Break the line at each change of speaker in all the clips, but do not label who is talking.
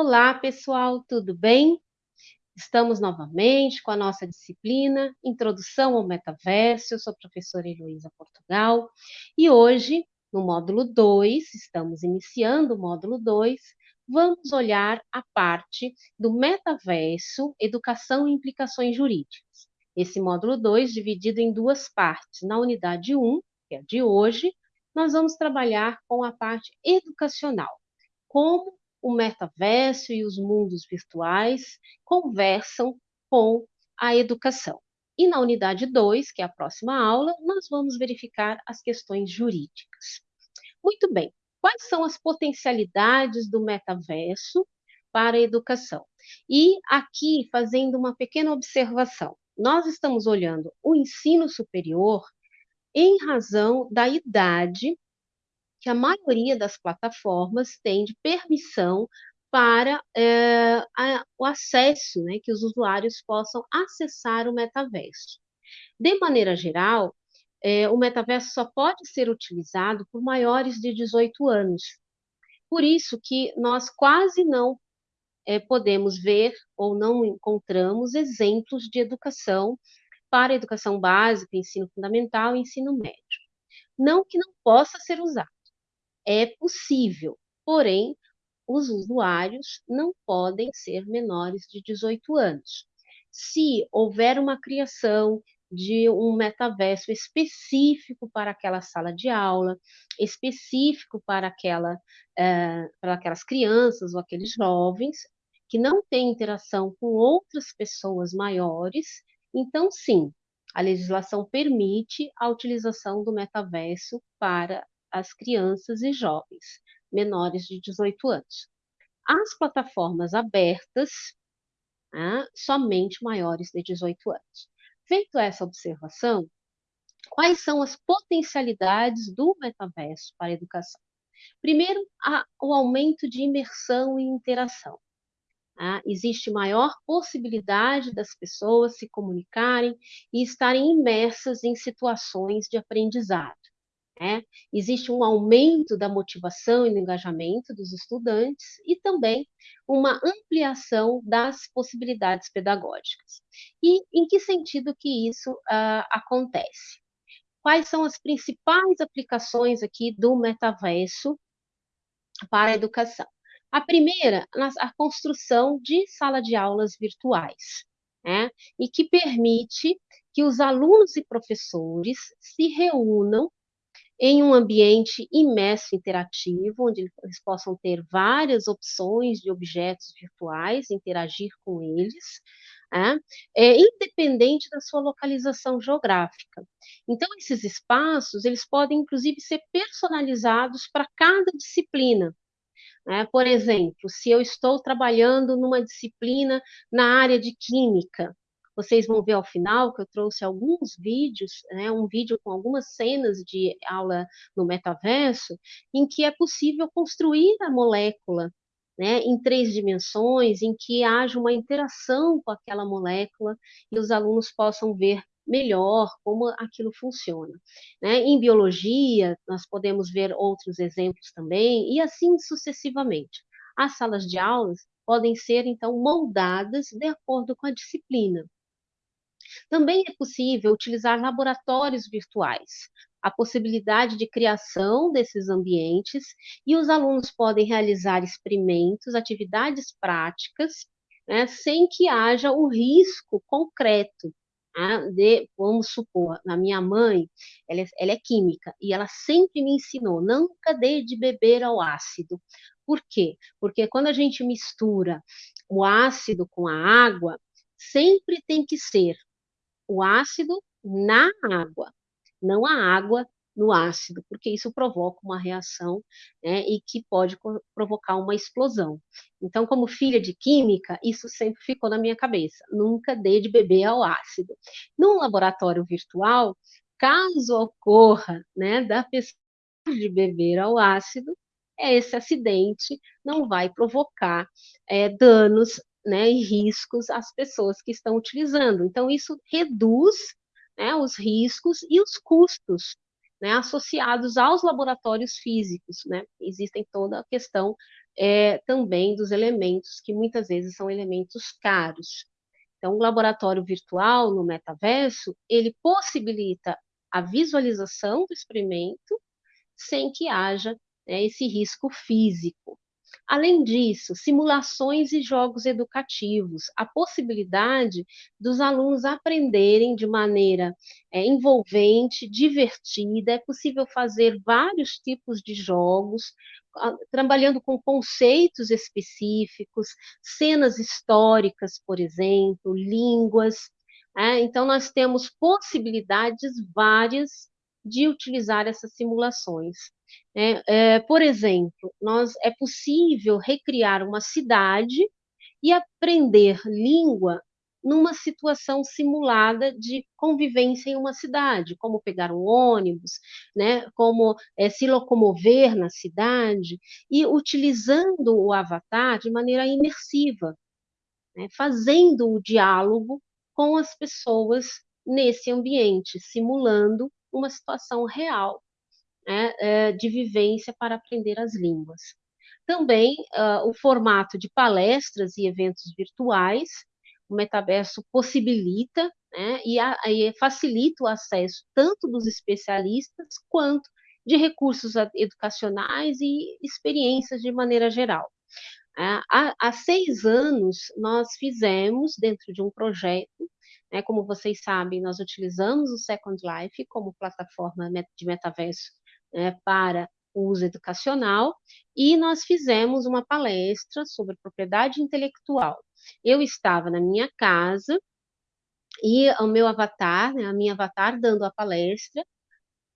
Olá, pessoal, tudo bem? Estamos novamente com a nossa disciplina Introdução ao Metaverso. Eu sou a professora Heloísa Portugal e hoje, no módulo 2, estamos iniciando o módulo 2, vamos olhar a parte do metaverso, educação e implicações jurídicas. Esse módulo 2 dividido em duas partes. Na unidade 1, um, que é a de hoje, nós vamos trabalhar com a parte educacional. Como o metaverso e os mundos virtuais conversam com a educação. E na unidade 2, que é a próxima aula, nós vamos verificar as questões jurídicas. Muito bem, quais são as potencialidades do metaverso para a educação? E aqui, fazendo uma pequena observação, nós estamos olhando o ensino superior em razão da idade que a maioria das plataformas tem de permissão para é, a, o acesso, né, que os usuários possam acessar o metaverso. De maneira geral, é, o metaverso só pode ser utilizado por maiores de 18 anos. Por isso que nós quase não é, podemos ver ou não encontramos exemplos de educação para educação básica, ensino fundamental e ensino médio. Não que não possa ser usado, é possível, porém, os usuários não podem ser menores de 18 anos. Se houver uma criação de um metaverso específico para aquela sala de aula, específico para, aquela, uh, para aquelas crianças ou aqueles jovens que não têm interação com outras pessoas maiores, então sim, a legislação permite a utilização do metaverso para as crianças e jovens menores de 18 anos. As plataformas abertas, né, somente maiores de 18 anos. Feito essa observação, quais são as potencialidades do metaverso para a educação? Primeiro, a, o aumento de imersão e interação. Tá? Existe maior possibilidade das pessoas se comunicarem e estarem imersas em situações de aprendizado. Né? Existe um aumento da motivação e do engajamento dos estudantes e também uma ampliação das possibilidades pedagógicas. E em que sentido que isso uh, acontece? Quais são as principais aplicações aqui do metaverso para a educação? A primeira, a construção de sala de aulas virtuais, né? e que permite que os alunos e professores se reúnam em um ambiente imerso interativo, onde eles possam ter várias opções de objetos virtuais, interagir com eles, é, é, independente da sua localização geográfica. Então, esses espaços, eles podem, inclusive, ser personalizados para cada disciplina. É, por exemplo, se eu estou trabalhando numa disciplina na área de química, vocês vão ver ao final que eu trouxe alguns vídeos, né, um vídeo com algumas cenas de aula no metaverso, em que é possível construir a molécula né, em três dimensões, em que haja uma interação com aquela molécula e os alunos possam ver melhor como aquilo funciona. Né? Em biologia, nós podemos ver outros exemplos também, e assim sucessivamente. As salas de aulas podem ser, então, moldadas de acordo com a disciplina. Também é possível utilizar laboratórios virtuais, a possibilidade de criação desses ambientes e os alunos podem realizar experimentos, atividades práticas, né, sem que haja o risco concreto né, de, vamos supor, a minha mãe, ela é, ela é química e ela sempre me ensinou, nunca dê de beber ao ácido. Por quê? Porque quando a gente mistura o ácido com a água, sempre tem que ser o ácido na água, não a água no ácido, porque isso provoca uma reação né, e que pode provocar uma explosão. Então, como filha de química, isso sempre ficou na minha cabeça. Nunca dê de beber ao ácido. Num laboratório virtual, caso ocorra né, da pessoa de beber ao ácido, esse acidente não vai provocar é, danos né, e riscos às pessoas que estão utilizando. Então, isso reduz né, os riscos e os custos né, associados aos laboratórios físicos, né? Existem toda a questão é, também dos elementos que muitas vezes são elementos caros. Então, o laboratório virtual no metaverso ele possibilita a visualização do experimento sem que haja né, esse risco físico. Além disso, simulações e jogos educativos, a possibilidade dos alunos aprenderem de maneira é, envolvente, divertida, é possível fazer vários tipos de jogos, trabalhando com conceitos específicos, cenas históricas, por exemplo, línguas. É? Então, nós temos possibilidades várias de utilizar essas simulações. É, é, por exemplo, nós, é possível recriar uma cidade e aprender língua numa situação simulada de convivência em uma cidade, como pegar um ônibus, né, como é, se locomover na cidade, e utilizando o avatar de maneira imersiva, né, fazendo o diálogo com as pessoas nesse ambiente, simulando uma situação real né, é, de vivência para aprender as línguas. Também uh, o formato de palestras e eventos virtuais, o metaverso possibilita né, e, a, e facilita o acesso tanto dos especialistas quanto de recursos educacionais e experiências de maneira geral. É, há, seis anos, nós fizemos, dentro de um projeto, né, como vocês sabem, nós utilizamos o Second Life como plataforma de metaverso né, para o uso educacional, e nós fizemos uma palestra sobre propriedade intelectual. Eu estava na minha casa e o meu avatar, né, a minha avatar dando a palestra,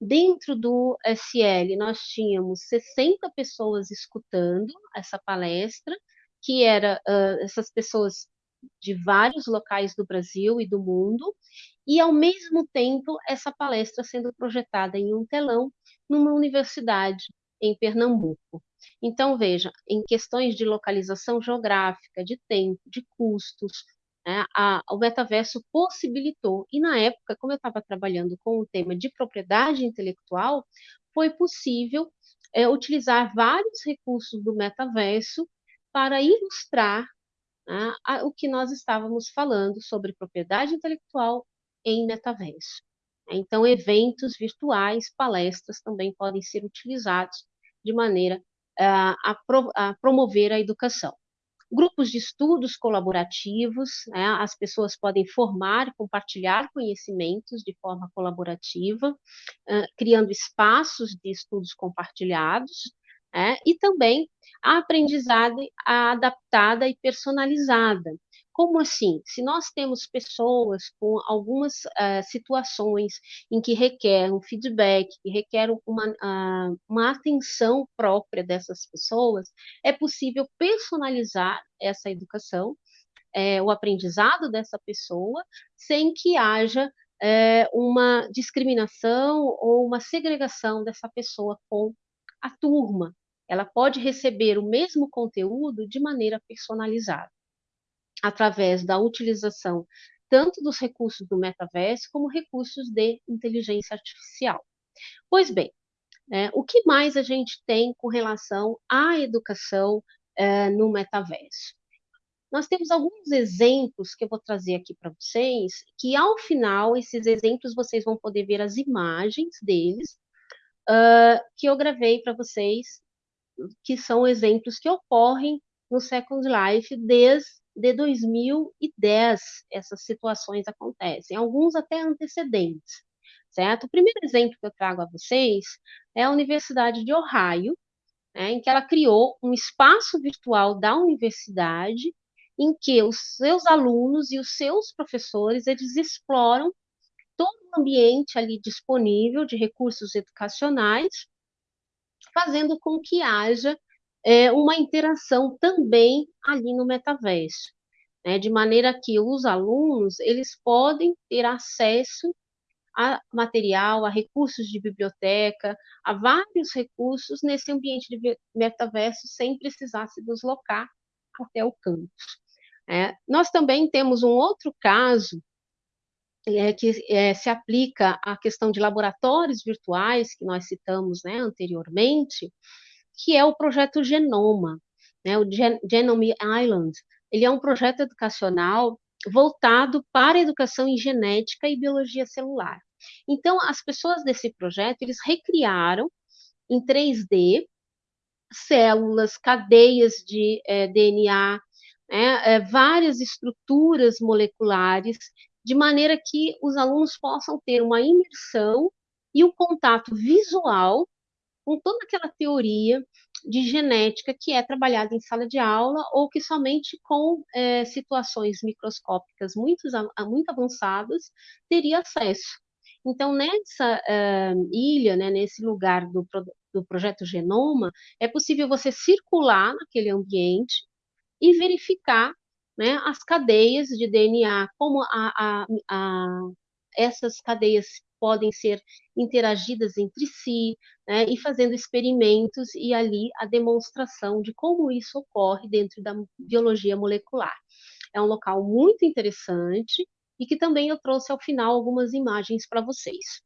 Dentro do SL, nós tínhamos 60 pessoas escutando essa palestra, que era uh, essas pessoas de vários locais do Brasil e do mundo, e ao mesmo tempo essa palestra sendo projetada em um telão numa universidade em Pernambuco. Então, veja, em questões de localização geográfica, de tempo, de custos, né, a, o metaverso possibilitou, e na época, como eu estava trabalhando com o tema de propriedade intelectual, foi possível é, utilizar vários recursos do metaverso para ilustrar né, a, o que nós estávamos falando sobre propriedade intelectual em metaverso. Então, eventos virtuais, palestras também podem ser utilizados de maneira uh, a, pro, a, promover a educação. Grupos de estudos colaborativos, né, as pessoas podem formar, compartilhar conhecimentos de forma colaborativa, uh, criando espaços de estudos compartilhados, é, e também a aprendizagem adaptada e personalizada. Como assim? Se nós temos pessoas com algumas uh, situações em que requer um feedback, que requer uma, uh, uma atenção própria dessas pessoas, é possível personalizar essa educação, é, o aprendizado dessa pessoa, sem que haja é, uma discriminação ou uma segregação dessa pessoa com a turma, ela pode receber o mesmo conteúdo de maneira personalizada, através da utilização tanto dos recursos do metaverso como recursos de inteligência artificial. Pois bem, é, o que mais a gente tem com relação à educação é, no metaverso? Nós temos alguns exemplos que eu vou trazer aqui para vocês, que ao final, esses exemplos, vocês vão poder ver as imagens deles, uh, que eu gravei para vocês que são exemplos que ocorrem no Second Life desde 2010. Essas situações acontecem, alguns até antecedentes, certo? O primeiro exemplo que eu trago a vocês é a Universidade de Ohio, né, em que ela criou um espaço virtual da universidade em que os seus alunos e os seus professores eles exploram todo o ambiente ali disponível de recursos educacionais fazendo com que haja é, uma interação também ali no metaverso, né, de maneira que os alunos eles podem ter acesso a material, a recursos de biblioteca, a vários recursos nesse ambiente de metaverso sem precisar se deslocar até o campus. É, nós também temos um outro caso é, que é, se aplica à questão de laboratórios virtuais, que nós citamos né, anteriormente, que é o projeto Genoma, né, o Gen Genome Island. Ele é um projeto educacional voltado para a educação em genética e biologia celular. Então, as pessoas desse projeto, eles recriaram em 3D células, cadeias de é, DNA, é, é, várias estruturas moleculares, de maneira que os alunos possam ter uma imersão e um contato visual com toda aquela teoria de genética que é trabalhada em sala de aula ou que somente com é, situações microscópicas muito, muito avançadas teria acesso. Então, nessa uh, ilha, né, nesse lugar do, do projeto Genoma, é possível você circular naquele ambiente e verificar né, as cadeias de DNA, como a, a, a, essas cadeias podem ser interagidas entre si, né, e fazendo experimentos e ali a demonstração de como isso ocorre dentro da biologia molecular. É um local muito interessante e que também eu trouxe ao final algumas imagens para vocês.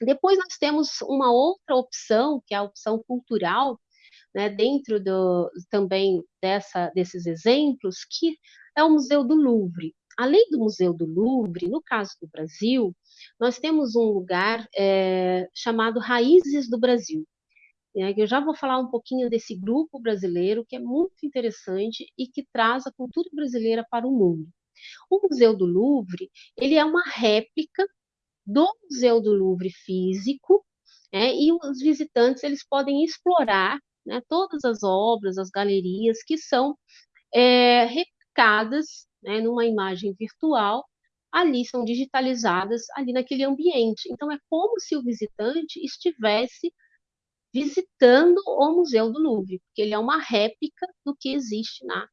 Depois nós temos uma outra opção, que é a opção cultural, né, dentro do, também dessa, desses exemplos, que é o Museu do Louvre. Além do Museu do Louvre, no caso do Brasil, nós temos um lugar é, chamado Raízes do Brasil. É, eu já vou falar um pouquinho desse grupo brasileiro, que é muito interessante e que traz a cultura brasileira para o mundo. O Museu do Louvre, ele é uma réplica do Museu do Louvre físico, é, e os visitantes eles podem explorar né, todas as obras, as galerias que são é, replicadas né, numa imagem virtual, ali são digitalizadas ali naquele ambiente. Então é como se o visitante estivesse visitando o Museu do Louvre, porque ele é uma réplica do que existe na,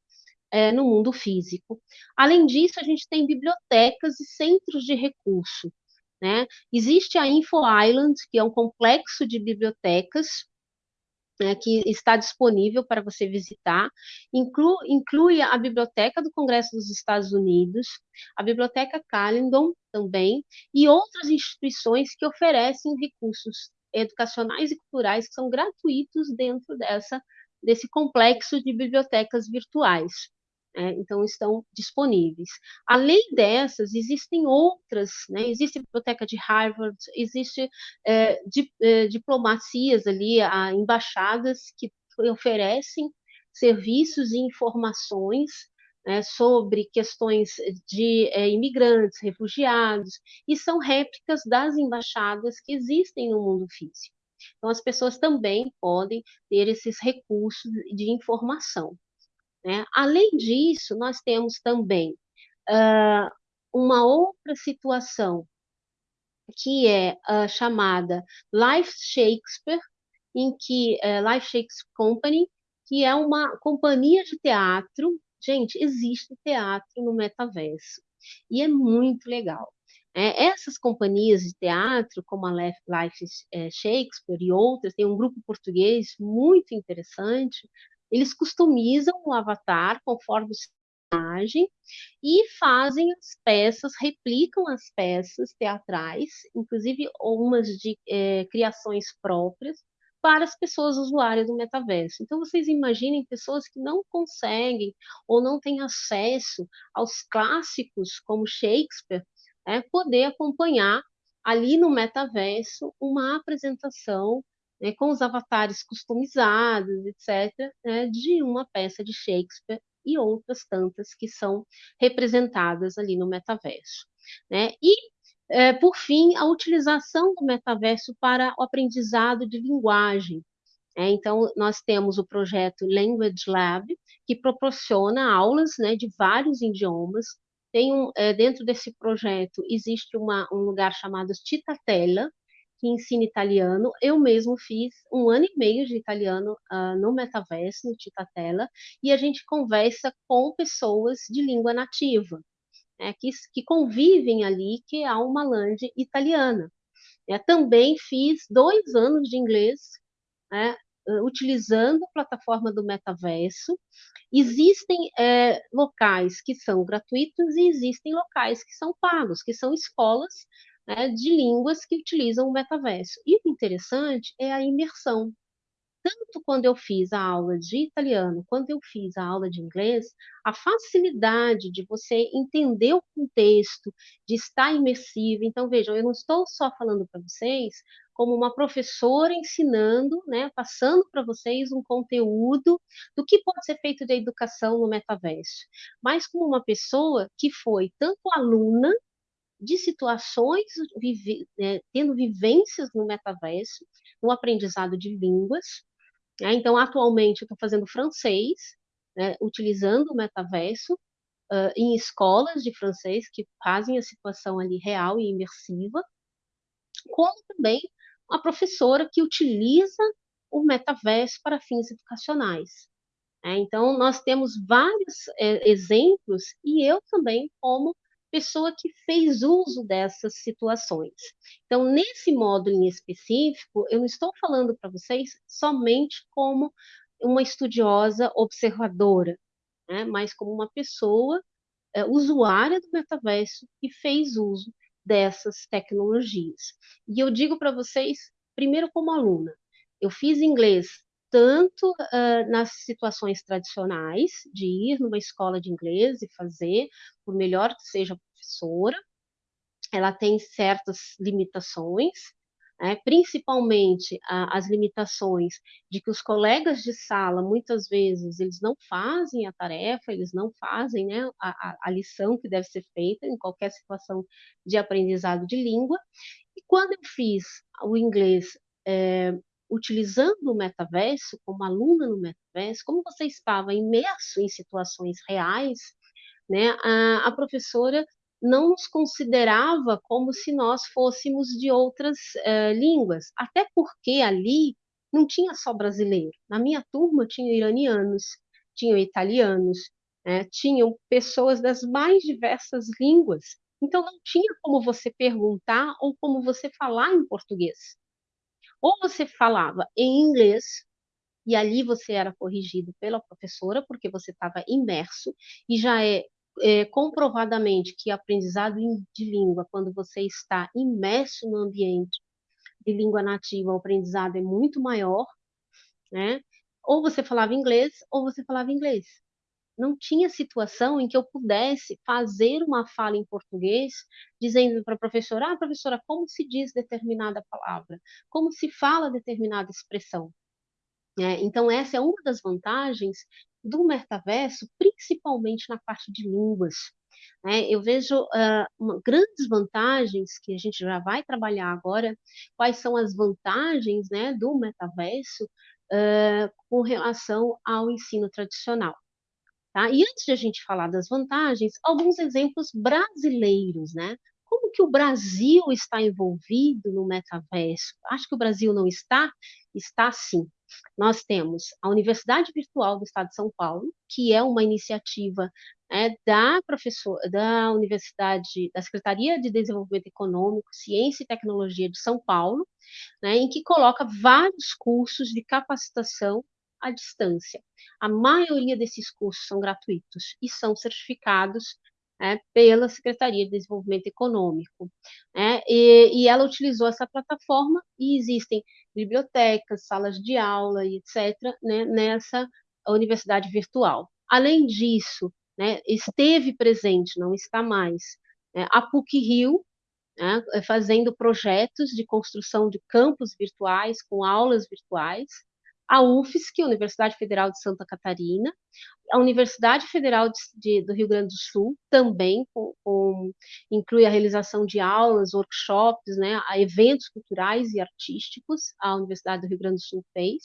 é, no mundo físico. Além disso, a gente tem bibliotecas e centros de recurso. Né? Existe a Info Island, que é um complexo de bibliotecas né, que está disponível para você visitar, inclui, inclui, a Biblioteca do Congresso dos Estados Unidos, a Biblioteca Callendon também, e outras instituições que oferecem recursos educacionais e culturais que são gratuitos dentro dessa, desse complexo de bibliotecas virtuais é, então estão disponíveis. Além dessas, existem outras, né? existe a biblioteca de Harvard, existe é, di, é, diplomacias ali, a, embaixadas que oferecem serviços e informações né, sobre questões de é, imigrantes, refugiados, e são réplicas das embaixadas que existem no mundo físico. Então, as pessoas também podem ter esses recursos de informação. Né? Além disso, nós temos também uh, uma outra situação que é uh, chamada Life Shakespeare, em que uh, Life Shakespeare Company, que é uma companhia de teatro. Gente, existe teatro no metaverso e é muito legal. É, essas companhias de teatro, como a Life eh, Shakespeare e outras, tem um grupo português muito interessante, eles customizam o avatar conforme o personagem e fazem as peças, replicam as peças teatrais, inclusive umas de é, criações próprias, para as pessoas usuárias do metaverso. Então, vocês imaginem pessoas que não conseguem ou não têm acesso aos clássicos como Shakespeare, é, poder acompanhar ali no metaverso uma apresentação né, com os avatares customizados, etc., né, de uma peça de Shakespeare e outras tantas que são representadas ali no metaverso. Né? E, é, por fim, a utilização do metaverso para o aprendizado de linguagem. É, então, nós temos o projeto Language Lab, que proporciona aulas né, de vários idiomas. Tem um, é, dentro desse projeto existe uma, um lugar chamado Titatella, que ensina italiano. Eu mesmo fiz um ano e meio de italiano uh, no Metaverso, no Titatela, e a gente conversa com pessoas de língua nativa, né, que, que convivem ali, que é uma land italiana. É, também fiz dois anos de inglês né, utilizando a plataforma do metaverso. Existem é, locais que são gratuitos e existem locais que são pagos, que são escolas né, de línguas que utilizam o metaverso. E o interessante é a imersão tanto quando eu fiz a aula de italiano, quando eu fiz a aula de inglês, a facilidade de você entender o contexto, de estar imersivo. Então, vejam, eu não estou só falando para vocês como uma professora ensinando, né, passando para vocês um conteúdo do que pode ser feito de educação no metaverso, mas como uma pessoa que foi tanto aluna de situações, vive, né, tendo vivências no metaverso, no aprendizado de línguas, né? Então, atualmente, eu estou fazendo francês, né, utilizando o metaverso uh, em escolas de francês que fazem a situação ali real e imersiva, como também uma professora que utiliza o metaverso para fins educacionais. Né? Então, nós temos vários é, exemplos, e eu também, como pessoa que fez uso dessas situações. Então, nesse módulo em específico, eu não estou falando para vocês somente como uma estudiosa observadora, né, mas como uma pessoa é, usuária do metaverso que fez uso dessas tecnologias. E eu digo para vocês, primeiro como aluna, eu fiz inglês tanto uh, nas situações tradicionais, de ir numa escola de inglês e fazer, por melhor que seja professora, ela tem certas limitações, né, principalmente as limitações de que os colegas de sala, muitas vezes, eles não fazem a tarefa, eles não fazem né, a, a lição que deve ser feita em qualquer situação de aprendizado de língua. E quando eu fiz o inglês é, utilizando o metaverso, como aluna no metaverso, como você estava imerso em situações reais, né, a, a professora não nos considerava como se nós fôssemos de outras uh, línguas, até porque ali não tinha só brasileiro. Na minha turma tinha iranianos, tinham italianos, né, tinham pessoas das mais diversas línguas. Então não tinha como você perguntar ou como você falar em português. Ou você falava em inglês, e ali você era corrigido pela professora, porque você estava imerso, e já é, é comprovadamente que aprendizado de língua, quando você está imerso no ambiente de língua nativa, o aprendizado é muito maior, né? Ou você falava inglês, ou você falava inglês não tinha situação em que eu pudesse fazer uma fala em português, dizendo para a professora, ah, professora, como se diz determinada palavra? Como se fala determinada expressão? É, então, essa é uma das vantagens do metaverso, principalmente na parte de línguas. É, eu vejo uh, uma, grandes vantagens que a gente já vai trabalhar agora, quais são as vantagens né, do metaverso uh, com relação ao ensino tradicional. Tá? E antes de a gente falar das vantagens, alguns exemplos brasileiros, né? Como que o Brasil está envolvido no metaverso? Acho que o Brasil não está? Está sim. Nós temos a Universidade Virtual do Estado de São Paulo, que é uma iniciativa né, da professor, da Universidade, da Secretaria de Desenvolvimento Econômico, Ciência e Tecnologia de São Paulo, né, em que coloca vários cursos de capacitação à distância. A maioria desses cursos são gratuitos e são certificados é, pela Secretaria de Desenvolvimento Econômico. É, e, e, ela utilizou essa plataforma e existem bibliotecas, salas de aula e etc. Né, nessa universidade virtual. Além disso, né, esteve presente, não está mais, é, a PUC-Rio, fazendo projetos de construção de campos virtuais com aulas virtuais, a UFSC, Universidade Federal de Santa Catarina, a Universidade Federal de, de, do Rio Grande do Sul também com, com, inclui a realização de aulas, workshops, né, eventos culturais e artísticos, a Universidade do Rio Grande do Sul fez.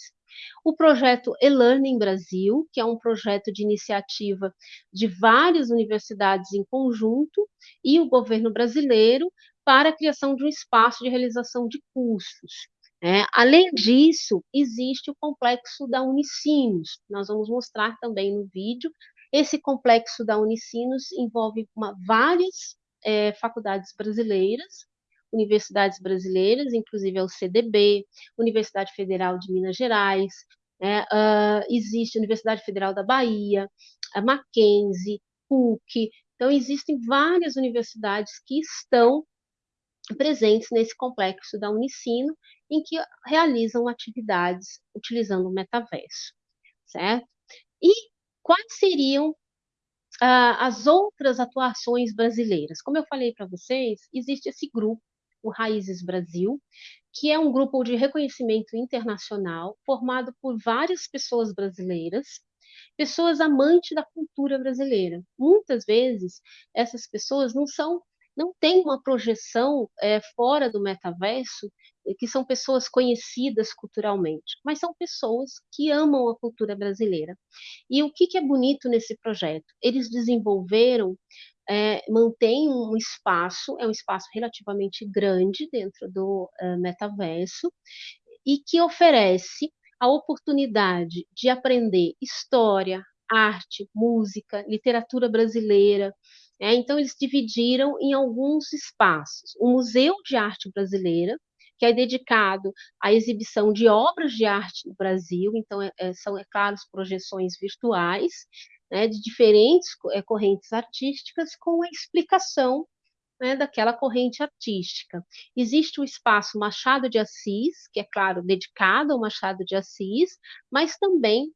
O projeto E-Learning Brasil, que é um projeto de iniciativa de várias universidades em conjunto, e o governo brasileiro para a criação de um espaço de realização de cursos. É, além disso, existe o complexo da Unicinos, nós vamos mostrar também no vídeo. Esse complexo da Unicinos envolve uma, várias é, faculdades brasileiras, universidades brasileiras, inclusive a UCDB, Universidade Federal de Minas Gerais, né, uh, existe a Universidade Federal da Bahia, a Mackenzie, PUC. Então, existem várias universidades que estão presentes nesse complexo da Unicino, em que realizam atividades utilizando o metaverso, certo? E quais seriam ah, as outras atuações brasileiras? Como eu falei para vocês, existe esse grupo, o Raízes Brasil, que é um grupo de reconhecimento internacional formado por várias pessoas brasileiras, pessoas amantes da cultura brasileira. Muitas vezes essas pessoas não são não têm uma projeção é, fora do metaverso, que são pessoas conhecidas culturalmente, mas são pessoas que amam a cultura brasileira. E o que, que é bonito nesse projeto? Eles desenvolveram é, mantém um espaço, é um espaço relativamente grande dentro do uh, metaverso, e que oferece a oportunidade de aprender história, arte, música, literatura brasileira. Né? Então, eles dividiram em alguns espaços. O Museu de Arte Brasileira, que é dedicado à exibição de obras de arte no Brasil, então é, é são, é claro, projeções virtuais, né, de diferentes é, correntes artísticas com a explicação né, daquela corrente artística. Existe o espaço Machado de Assis, que é claro dedicado ao Machado de Assis, mas também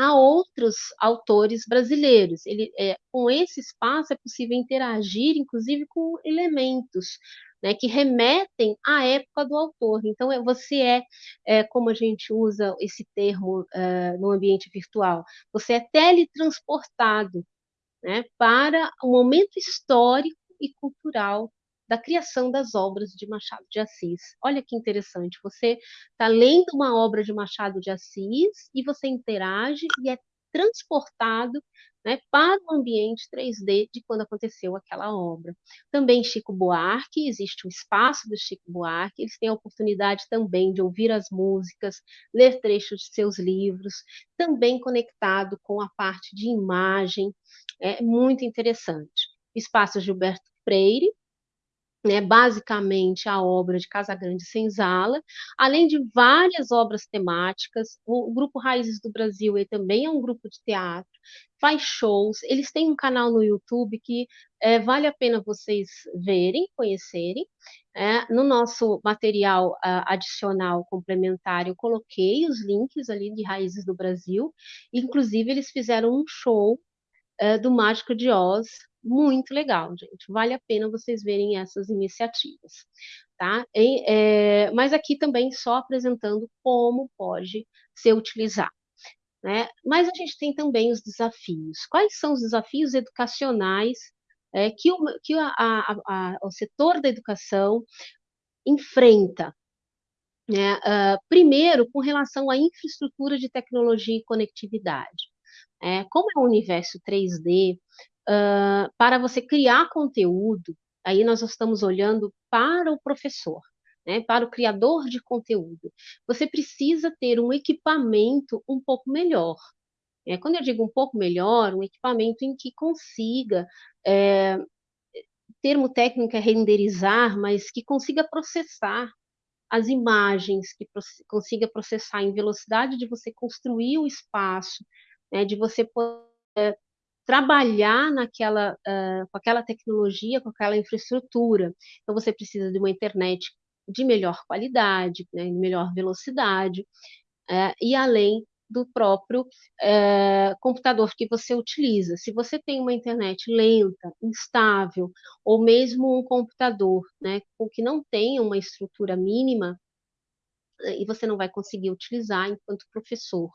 a outros autores brasileiros. Ele, é, com esse espaço é possível interagir, inclusive, com elementos né, que remetem à época do autor. Então, é, você é, é como a gente usa esse termo uh, no ambiente virtual, você é teletransportado né, para o momento histórico e cultural da criação das obras de Machado de Assis. Olha que interessante, você está lendo uma obra de Machado de Assis e você interage e é transportado né, para o ambiente 3D de quando aconteceu aquela obra. Também Chico Buarque, existe o espaço do Chico Buarque, eles têm a oportunidade também de ouvir as músicas, ler trechos de seus livros, também conectado com a parte de imagem, é muito interessante. Espaço Gilberto Freire, né, basicamente a obra de Casagrande Senzala, além de várias obras temáticas. O, o Grupo Raízes do Brasil ele também é um grupo de teatro, faz shows, eles têm um canal no YouTube que é, vale a pena vocês verem, conhecerem. É, no nosso material uh, adicional complementar, eu coloquei os links ali de Raízes do Brasil, inclusive eles fizeram um show uh, do Mágico de Oz, muito legal, gente. Vale a pena vocês verem essas iniciativas, tá? E, é, mas aqui também só apresentando como pode ser utilizado. Né? Mas a gente tem também os desafios. Quais são os desafios educacionais é, que, o, que a, a, a, o setor da educação enfrenta? Né? Uh, primeiro, com relação à infraestrutura de tecnologia e conectividade. É, como é um universo 3D, uh, para você criar conteúdo, aí nós estamos olhando para o professor, né, para o criador de conteúdo. Você precisa ter um equipamento um pouco melhor. É, quando eu digo um pouco melhor, um equipamento em que consiga, é, termo técnico é renderizar, mas que consiga processar as imagens, que consiga processar em velocidade de você construir o espaço, né, de você poder trabalhar naquela, uh, com aquela tecnologia, com aquela infraestrutura. Então, você precisa de uma internet de melhor qualidade, né, de melhor velocidade, uh, e além do próprio uh, computador que você utiliza. Se você tem uma internet lenta, instável, ou mesmo um computador né, com que não tenha uma estrutura mínima, e você não vai conseguir utilizar enquanto professor.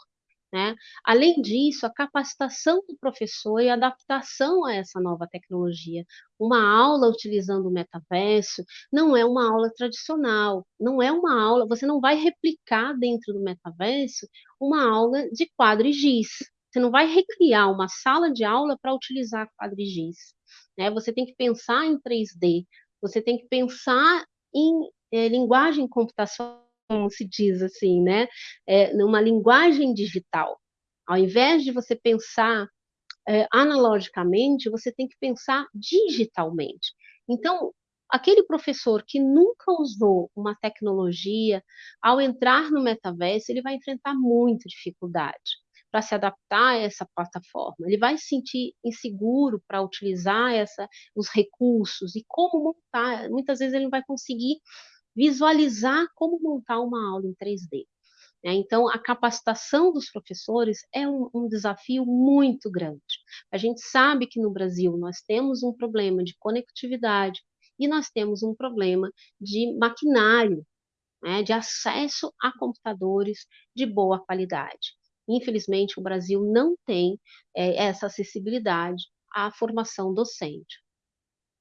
Né? Além disso, a capacitação do professor e a adaptação a essa nova tecnologia. Uma aula utilizando o metaverso não é uma aula tradicional, não é uma aula, você não vai replicar dentro do metaverso uma aula de quadrigiz. Você não vai recriar uma sala de aula para utilizar quadrigiz. Né? Você tem que pensar em 3D, você tem que pensar em é, linguagem computacional como se diz assim, né? É, numa linguagem digital. Ao invés de você pensar é, analogicamente, você tem que pensar digitalmente. Então, aquele professor que nunca usou uma tecnologia, ao entrar no metaverso, ele vai enfrentar muita dificuldade para se adaptar a essa plataforma. Ele vai se sentir inseguro para utilizar essa, os recursos e como montar. Muitas vezes ele não vai conseguir visualizar como montar uma aula em 3D. Né? Então, a capacitação dos professores é um, um, desafio muito grande. A gente sabe que no Brasil nós temos um problema de conectividade e nós temos um problema de maquinário, né? de acesso a computadores de boa qualidade. Infelizmente, o Brasil não tem é, essa acessibilidade à formação docente.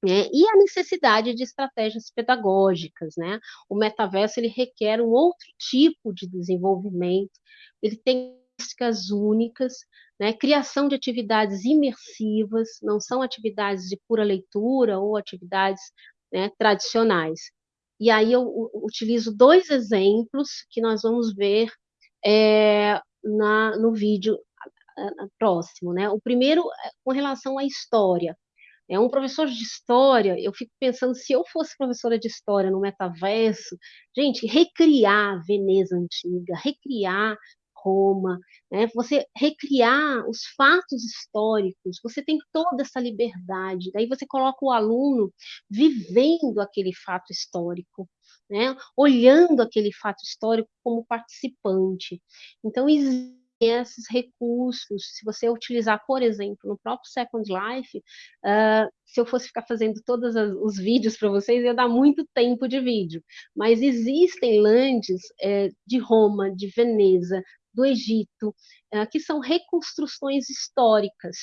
Né? E a necessidade de estratégias pedagógicas, né? O metaverso ele requer um outro tipo de desenvolvimento, ele tem características únicas, né? Criação de atividades imersivas, não são atividades de pura leitura ou atividades né, tradicionais. E aí eu utilizo dois exemplos que nós vamos ver é, na, no vídeo próximo, né? O primeiro é com relação à história. É um professor de história, eu fico pensando se eu fosse professora de história no metaverso, gente, recriar Veneza antiga, recriar Roma, né? você recriar os fatos históricos, você tem toda essa liberdade. Daí você coloca o aluno vivendo aquele fato histórico, né? olhando aquele fato histórico como participante. Então, existe esses recursos, se você utilizar, por exemplo, no próprio Second Life, uh, se eu fosse ficar fazendo todos os vídeos para vocês, ia dar muito tempo de vídeo. Mas existem lands é, de Roma, de Veneza, do Egito, uh, que são reconstruções históricas.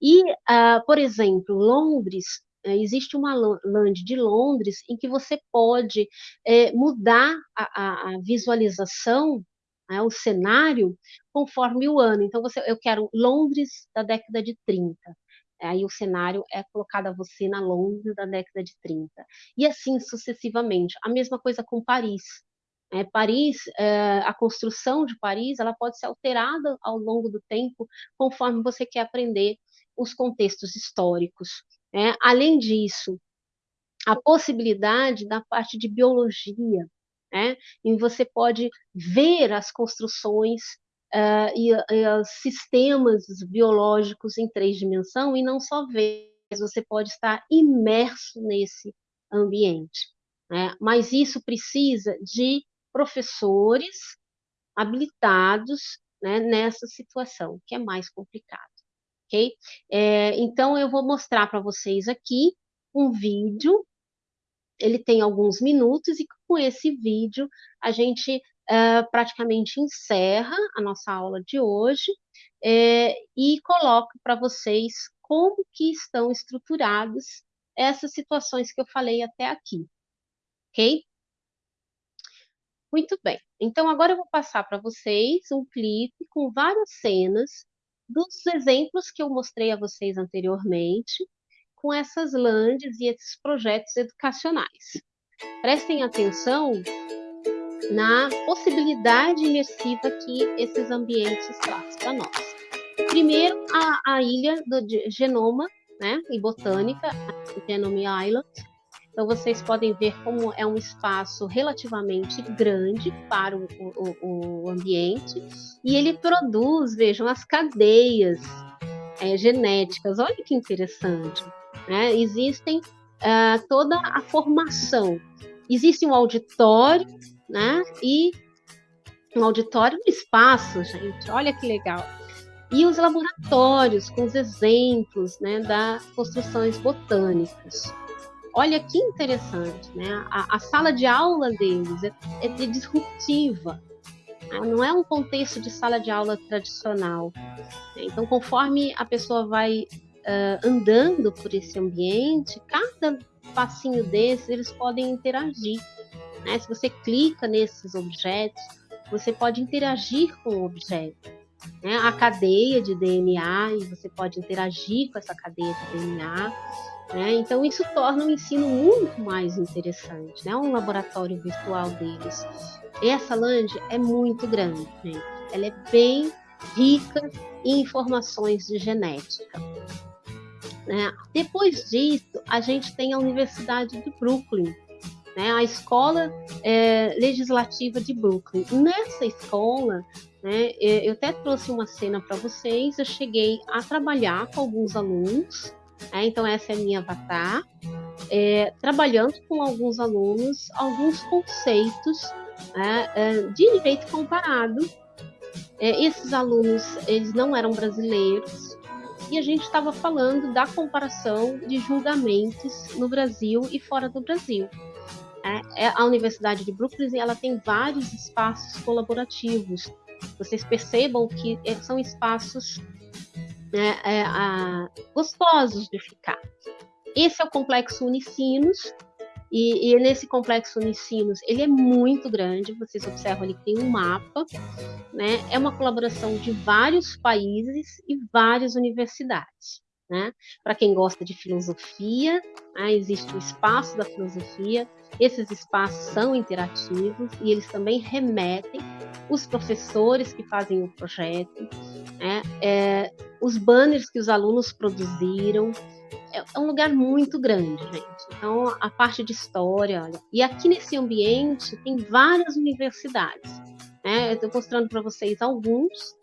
E, uh, por exemplo, Londres, existe uma land de Londres em que você pode é, mudar a, a, visualização né, o cenário conforme o ano. Então, você, eu quero Londres da década de 30. Aí o cenário é colocado a você na Londres da década de 30. E assim sucessivamente. A mesma coisa com Paris. É, Paris, é, a construção de Paris, ela pode ser alterada ao longo do tempo, conforme você quer aprender os contextos históricos. É, além disso, a possibilidade da parte de biologia, né? E você pode ver as construções uh, e, e os sistemas biológicos em três dimensões e não só ver, mas você pode estar imerso nesse ambiente. Né? Mas isso precisa de professores habilitados né, nessa situação, que é mais complicado. Okay? É, então, eu vou mostrar para vocês aqui um vídeo ele tem alguns minutos e com esse vídeo a gente uh, praticamente encerra a nossa aula de hoje é, e coloco para vocês como que estão estruturadas essas situações que eu falei até aqui, ok? Muito bem, então agora eu vou passar para vocês um clipe com várias cenas dos exemplos que eu mostrei a vocês anteriormente, com essas landes e esses projetos educacionais. Prestem atenção na possibilidade imersiva que esses ambientes trazem para nós. Primeiro, a, a ilha do Genoma né, e Botânica, Genome Island. Então, vocês podem ver como é um espaço relativamente grande para o, o, o ambiente e ele produz, vejam, as cadeias é, genéticas. Olha que interessante. Né? Existem uh, toda a formação. Existe um auditório, né? E um auditório no espaço, gente. Olha que legal. E os laboratórios com os exemplos, né, das construções botânicas. Olha que interessante, né? A, a sala de aula deles é, é disruptiva. Né? Não é um contexto de sala de aula tradicional. Então, conforme a pessoa vai uh, andando por esse ambiente, cada passinho desses eles podem interagir. Né? Se você clica nesses objetos, você pode interagir com o objeto. Né? A cadeia de DNA, e você pode interagir com essa cadeia de DNA. Né? Então, isso torna o ensino muito mais interessante, né? um laboratório virtual deles. Essa Land é muito grande, gente. ela é bem rica em informações de genética. Né? Depois disso, a gente tem a Universidade de Brooklyn, né? a Escola é, Legislativa de Brooklyn. Nessa escola, né, eu até trouxe uma cena para vocês, eu cheguei a trabalhar com alguns alunos, né? então essa é a minha avatar, é, trabalhando com alguns alunos alguns conceitos né, é, de direito comparado. É, esses alunos eles não eram brasileiros e a gente estava falando da comparação de julgamentos no Brasil e fora do Brasil. É, é a Universidade de Brooklyn ela tem vários espaços colaborativos. Vocês percebam que é, são espaços né, é, a, gostosos de ficar. Esse é o complexo Unicinos, e, e, nesse complexo Unicinos, ele é muito grande, vocês observam ali que tem um mapa, né? É uma colaboração de vários países e várias universidades. Né? Para quem gosta de filosofia, né? existe o espaço da filosofia. Esses espaços são interativos e eles também remetem os professores que fazem o projeto, né? é, os banners que os alunos produziram, é, é um lugar muito grande, gente. Então, a parte de história, olha, e aqui nesse ambiente tem várias universidades. Né? Eu estou mostrando para vocês alguns,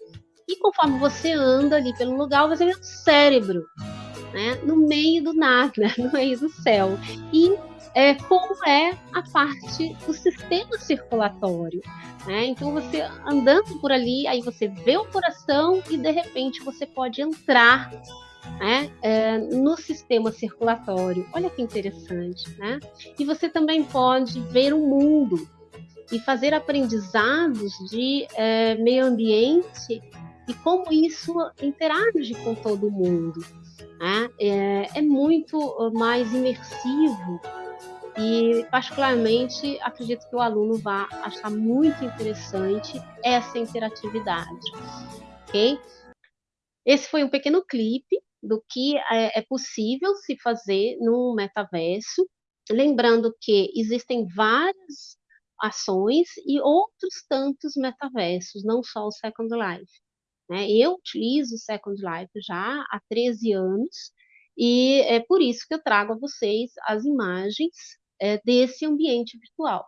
e conforme você anda ali pelo lugar, você vê um cérebro, né? No meio do nada, no meio do céu. E é, como é a parte do sistema circulatório. Né? Então, você andando por ali, aí você vê o coração e de repente você pode entrar né, é, no sistema circulatório. Olha que interessante, né? E você também pode ver o mundo e fazer aprendizados de é, meio ambiente e como isso interage com todo mundo. Né? É, é muito mais imersivo e, particularmente, acredito que o aluno vai achar muito interessante essa interatividade. Ok? Esse foi um pequeno clipe do que é, é possível se fazer no metaverso. Lembrando que existem várias ações e outros tantos metaversos, não só o Second Life. Né? Eu utilizo o Second Life já há 13 anos e é por isso que eu trago a vocês as imagens é, desse ambiente virtual.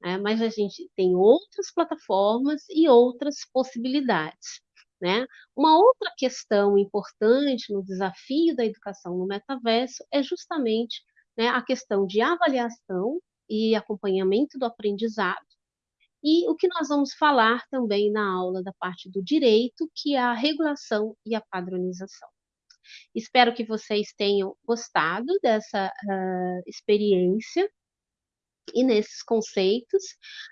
Né? Mas a gente tem outras plataformas e outras possibilidades. Né? Uma outra questão importante no desafio da educação no metaverso é justamente né, a questão de avaliação e acompanhamento do aprendizado, e o que nós vamos falar também na aula da parte do direito, que é a regulação e a padronização. Espero que vocês tenham gostado dessa uh, experiência e nesses conceitos,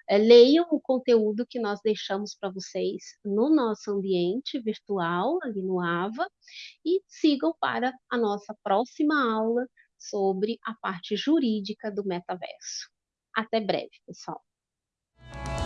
é, leiam o conteúdo que nós deixamos para vocês no nosso ambiente virtual, ali no AVA, e sigam para a nossa próxima aula sobre a parte jurídica do metaverso. Até breve, pessoal! Bye.